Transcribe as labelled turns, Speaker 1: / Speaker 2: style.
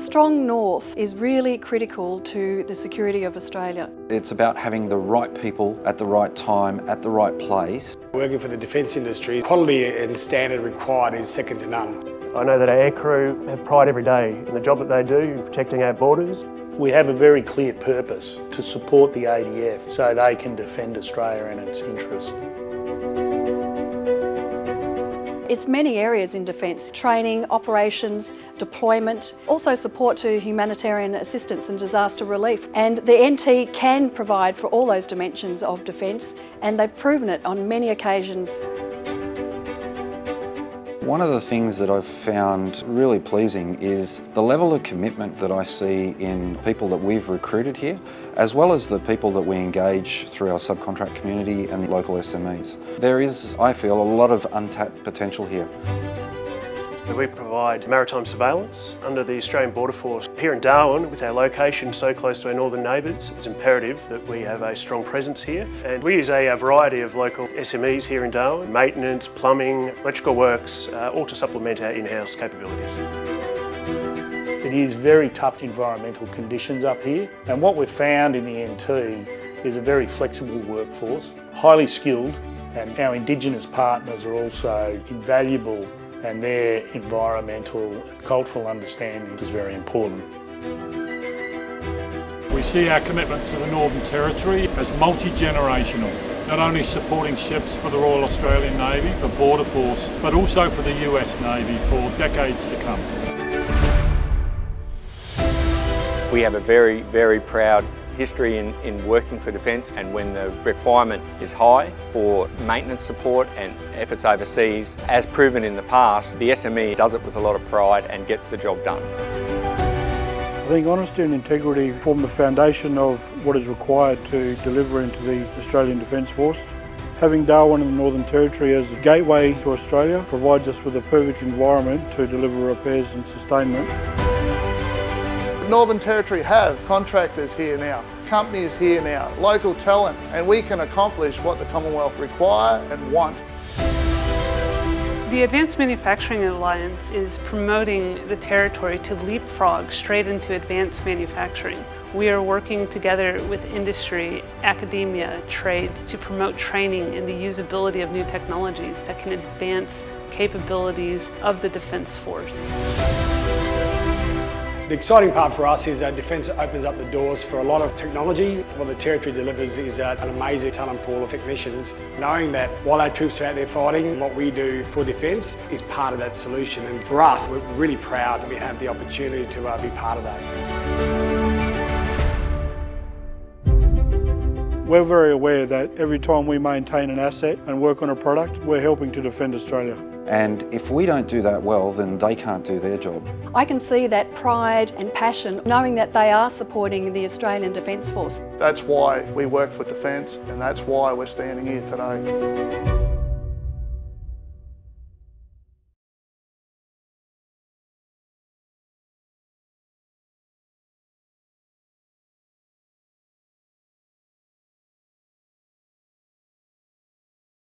Speaker 1: strong north is really critical to the security of Australia.
Speaker 2: It's about having the right people at the right time, at the right place.
Speaker 3: Working for the defence industry, quality and standard required is second to none.
Speaker 4: I know that our aircrew have pride every day in the job that they do in protecting our borders.
Speaker 5: We have a very clear purpose to support the ADF so they can defend Australia and its interests.
Speaker 1: It's many areas in defence, training, operations, deployment, also support to humanitarian assistance and disaster relief. And the NT can provide for all those dimensions of defence and they've proven it on many occasions.
Speaker 2: One of the things that I've found really pleasing is the level of commitment that I see in people that we've recruited here, as well as the people that we engage through our subcontract community and the local SMEs. There is, I feel, a lot of untapped potential here.
Speaker 4: We provide maritime surveillance under the Australian Border Force. Here in Darwin, with our location so close to our northern neighbours, it's imperative that we have a strong presence here. And we use a, variety of local SMEs here in Darwin, maintenance, plumbing, electrical works, uh, all to supplement our in-house capabilities.
Speaker 5: It is very tough environmental conditions up here and what we've found in the NT is a very flexible workforce, highly skilled and our Indigenous partners are also invaluable and their environmental and cultural understanding is very important.
Speaker 6: We see our commitment to the Northern Territory as multi-generational, not only supporting ships for the Royal Australian Navy, for Border Force, but also for the US Navy for decades to come.
Speaker 7: We have a very, very proud history in, in working for Defence and when the requirement is high for maintenance support and efforts overseas, as proven in the past, the SME does it with a lot of pride and gets the job done.
Speaker 8: I think honesty and integrity form the foundation of what is required to deliver into the Australian Defence Force. Having Darwin in the Northern Territory as a gateway to Australia provides us with a perfect environment to deliver repairs and sustainment.
Speaker 9: Northern Territory have contractors here now, companies here now, local talent, and we can accomplish what the Commonwealth require and want.
Speaker 10: The Advanced Manufacturing Alliance is promoting the territory to leapfrog straight into advanced manufacturing. We are working together with industry, academia, trades to promote training in the usability of new technologies that can advance capabilities of the Defence Force.
Speaker 3: The exciting part for us is that Defence opens up the doors for a lot of technology. What the Territory delivers is an amazing talent pool of technicians. Knowing that while our troops are out there fighting, what we do for Defence is part of that solution. And for us, we're really proud we have the opportunity to uh, be part of that.
Speaker 8: We're very aware that every time we maintain an asset and work on a product, we're helping to defend Australia.
Speaker 2: And if we don't do that well, then they can't do their job.
Speaker 1: I can see that pride and passion, knowing that they are supporting the Australian Defence Force.
Speaker 9: That's why we work for Defence and that's why we're standing here today.